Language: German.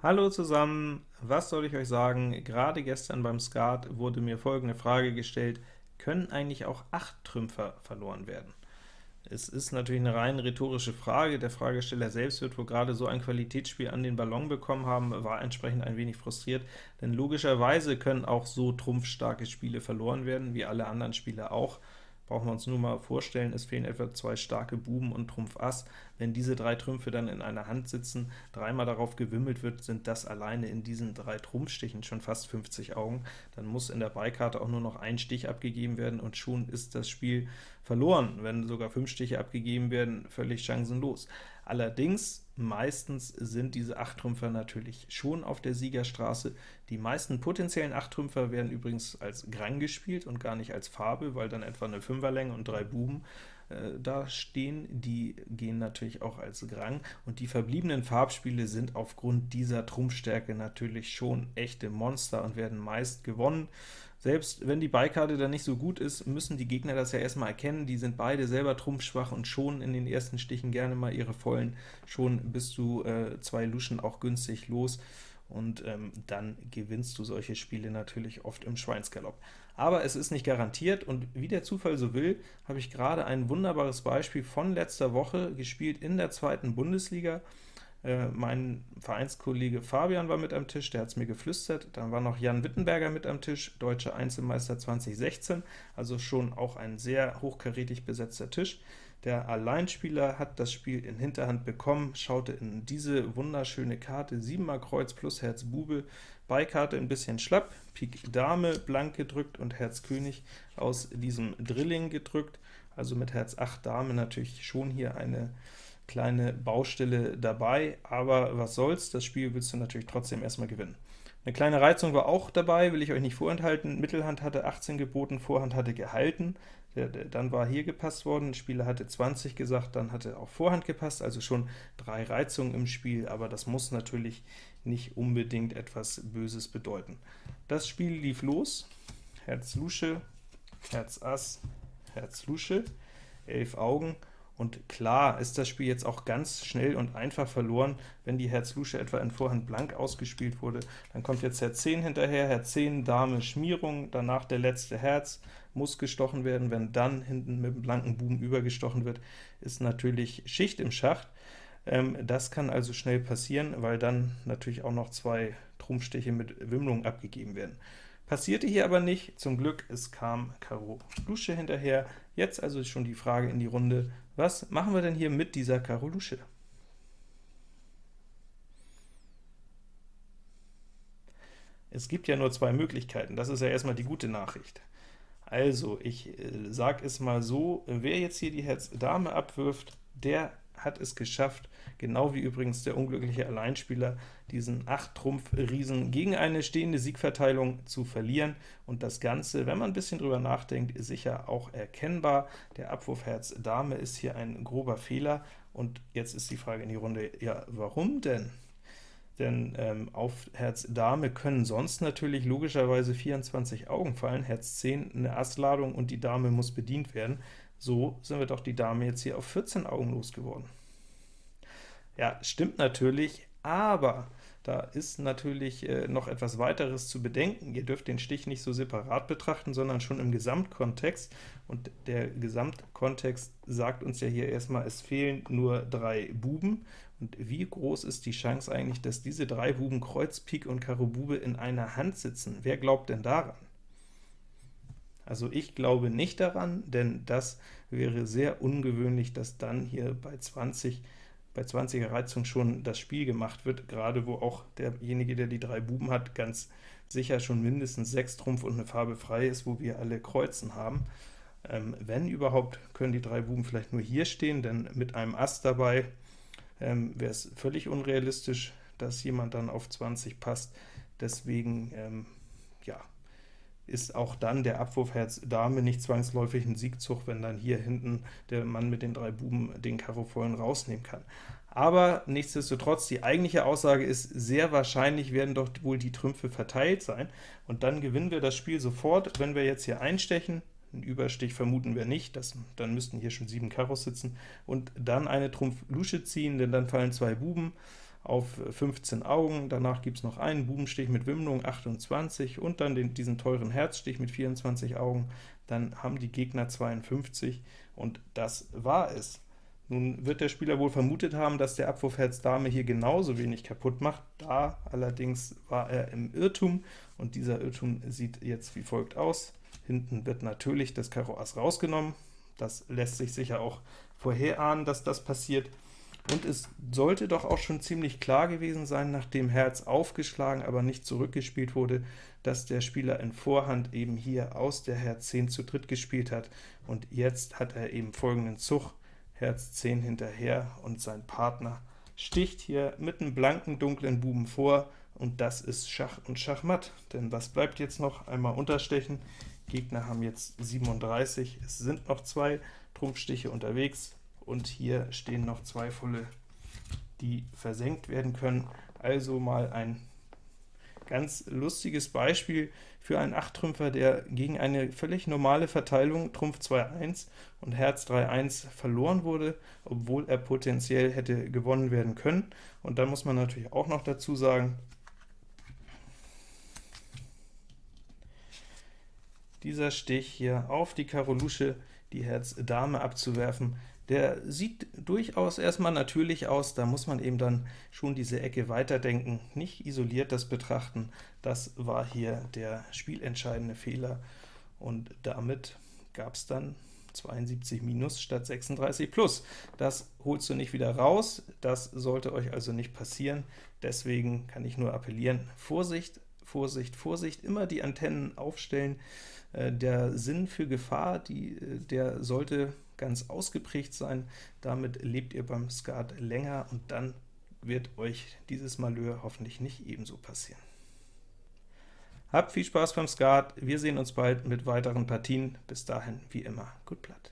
Hallo zusammen, was soll ich euch sagen? Gerade gestern beim Skat wurde mir folgende Frage gestellt, können eigentlich auch 8 Trümpfer verloren werden? Es ist natürlich eine rein rhetorische Frage, der Fragesteller selbst wird wohl gerade so ein Qualitätsspiel an den Ballon bekommen haben, war entsprechend ein wenig frustriert, denn logischerweise können auch so trumpfstarke Spiele verloren werden, wie alle anderen Spiele auch, brauchen wir uns nur mal vorstellen, es fehlen etwa zwei starke Buben und Trumpf Ass. Wenn diese drei Trümpfe dann in einer Hand sitzen, dreimal darauf gewimmelt wird, sind das alleine in diesen drei Trumpfstichen schon fast 50 Augen. Dann muss in der Beikarte auch nur noch ein Stich abgegeben werden, und schon ist das Spiel verloren. Wenn sogar fünf Stiche abgegeben werden, völlig chancenlos. Allerdings, meistens sind diese Achttrümpfer natürlich schon auf der Siegerstraße. Die meisten potenziellen Achttrümpfer werden übrigens als Grang gespielt und gar nicht als Farbe, weil dann etwa eine Fünferlänge und drei Buben äh, da stehen. Die gehen natürlich auch als Grang, und die verbliebenen Farbspiele sind aufgrund dieser Trumpfstärke natürlich schon echte Monster und werden meist gewonnen. Selbst wenn die Beikarte dann nicht so gut ist, müssen die Gegner das ja erstmal erkennen, die sind beide selber trumpfschwach und schon in den ersten Stichen gerne mal ihre vollen, schon bist du äh, zwei Luschen auch günstig los, und ähm, dann gewinnst du solche Spiele natürlich oft im Schweinsgalopp. Aber es ist nicht garantiert, und wie der Zufall so will, habe ich gerade ein wunderbares Beispiel von letzter Woche gespielt in der zweiten Bundesliga. Äh, mein Vereinskollege Fabian war mit am Tisch, der hat es mir geflüstert. Dann war noch Jan Wittenberger mit am Tisch, Deutscher Einzelmeister 2016, also schon auch ein sehr hochkarätig besetzter Tisch. Der Alleinspieler hat das Spiel in Hinterhand bekommen, schaute in diese wunderschöne Karte, 7 mal Kreuz plus Herz Bube, Beikarte ein bisschen schlapp, Pik Dame blank gedrückt und Herz König aus diesem Drilling gedrückt, also mit Herz 8 Dame natürlich schon hier eine kleine Baustelle dabei, aber was soll's, das Spiel willst du natürlich trotzdem erstmal gewinnen. Eine kleine Reizung war auch dabei, will ich euch nicht vorenthalten. Mittelhand hatte 18 geboten, Vorhand hatte gehalten. Dann war hier gepasst worden, Spieler hatte 20 gesagt, dann hatte auch Vorhand gepasst, also schon drei Reizungen im Spiel, aber das muss natürlich nicht unbedingt etwas Böses bedeuten. Das Spiel lief los, Herz Lusche, Herz Ass, Herz Lusche, elf Augen, und klar ist das Spiel jetzt auch ganz schnell und einfach verloren, wenn die Herz-Lusche etwa in Vorhand blank ausgespielt wurde. Dann kommt jetzt Herz 10 hinterher, Herz 10, Dame, Schmierung, danach der letzte Herz, muss gestochen werden. Wenn dann hinten mit dem blanken Buben übergestochen wird, ist natürlich Schicht im Schacht. Ähm, das kann also schnell passieren, weil dann natürlich auch noch zwei Trumpfstiche mit Wimmlung abgegeben werden. Passierte hier aber nicht, zum Glück, es kam Karo Lusche hinterher. Jetzt also schon die Frage in die Runde, was machen wir denn hier mit dieser Karo Lusche? Es gibt ja nur zwei Möglichkeiten, das ist ja erstmal die gute Nachricht. Also, ich äh, sage es mal so, wer jetzt hier die Herz-Dame abwirft, der hat es geschafft, genau wie übrigens der unglückliche Alleinspieler, diesen 8-Trumpf-Riesen gegen eine stehende Siegverteilung zu verlieren, und das Ganze, wenn man ein bisschen drüber nachdenkt, ist sicher auch erkennbar. Der Abwurf Herz Dame ist hier ein grober Fehler, und jetzt ist die Frage in die Runde, ja, warum denn? Denn ähm, auf Herz Dame können sonst natürlich logischerweise 24 Augen fallen, Herz 10 eine Assladung und die Dame muss bedient werden. So sind wir doch die Dame jetzt hier auf 14 Augen losgeworden. Ja, stimmt natürlich, aber da ist natürlich äh, noch etwas weiteres zu bedenken. Ihr dürft den Stich nicht so separat betrachten, sondern schon im Gesamtkontext. Und der Gesamtkontext sagt uns ja hier erstmal, es fehlen nur drei Buben. Und wie groß ist die Chance eigentlich, dass diese drei Buben Kreuz, Pik und Karo Bube in einer Hand sitzen? Wer glaubt denn daran? Also ich glaube nicht daran, denn das wäre sehr ungewöhnlich, dass dann hier bei 20 bei 20er Reizung schon das Spiel gemacht wird, gerade wo auch derjenige, der die drei Buben hat, ganz sicher schon mindestens 6 Trumpf und eine Farbe frei ist, wo wir alle Kreuzen haben. Ähm, wenn überhaupt, können die drei Buben vielleicht nur hier stehen, denn mit einem Ass dabei ähm, wäre es völlig unrealistisch, dass jemand dann auf 20 passt. Deswegen ähm, ist auch dann der Abwurf Herz Dame nicht zwangsläufig ein Siegzug, wenn dann hier hinten der Mann mit den drei Buben den Karo vollen rausnehmen kann. Aber nichtsdestotrotz, die eigentliche Aussage ist, sehr wahrscheinlich werden doch wohl die Trümpfe verteilt sein, und dann gewinnen wir das Spiel sofort, wenn wir jetzt hier einstechen, einen Überstich vermuten wir nicht, das, dann müssten hier schon sieben Karos sitzen, und dann eine Trumpf Lusche ziehen, denn dann fallen zwei Buben, auf 15 Augen, danach gibt es noch einen Bubenstich mit Wimmlung 28 und dann den, diesen teuren Herzstich mit 24 Augen, dann haben die Gegner 52 und das war es. Nun wird der Spieler wohl vermutet haben, dass der Abwurf Herz Dame hier genauso wenig kaputt macht, da allerdings war er im Irrtum, und dieser Irrtum sieht jetzt wie folgt aus. Hinten wird natürlich das Karo Ass rausgenommen, das lässt sich sicher auch vorherahnen, dass das passiert, und es sollte doch auch schon ziemlich klar gewesen sein, nachdem Herz aufgeschlagen, aber nicht zurückgespielt wurde, dass der Spieler in Vorhand eben hier aus der Herz 10 zu dritt gespielt hat, und jetzt hat er eben folgenden Zug, Herz 10 hinterher, und sein Partner sticht hier mit einem blanken, dunklen Buben vor, und das ist Schach und Schachmatt. Denn was bleibt jetzt noch? Einmal unterstechen. Gegner haben jetzt 37, es sind noch zwei Trumpfstiche unterwegs, und hier stehen noch zwei volle, die versenkt werden können. Also mal ein ganz lustiges Beispiel für einen Achttrümpfer, der gegen eine völlig normale Verteilung Trumpf 2-1 und Herz 3-1 verloren wurde, obwohl er potenziell hätte gewonnen werden können. Und dann muss man natürlich auch noch dazu sagen, dieser Stich hier auf die Karo Lusche, die Herz Dame abzuwerfen, der sieht durchaus erstmal natürlich aus, da muss man eben dann schon diese Ecke weiterdenken, nicht isoliert das betrachten. Das war hier der spielentscheidende Fehler, und damit gab es dann 72 minus statt 36 plus. Das holst du nicht wieder raus, das sollte euch also nicht passieren. Deswegen kann ich nur appellieren, Vorsicht, Vorsicht, Vorsicht, immer die Antennen aufstellen. Äh, der Sinn für Gefahr, die, äh, der sollte ganz ausgeprägt sein. Damit lebt ihr beim Skat länger, und dann wird euch dieses Malheur hoffentlich nicht ebenso passieren. Habt viel Spaß beim Skat, wir sehen uns bald mit weiteren Partien. Bis dahin, wie immer, gut Blatt.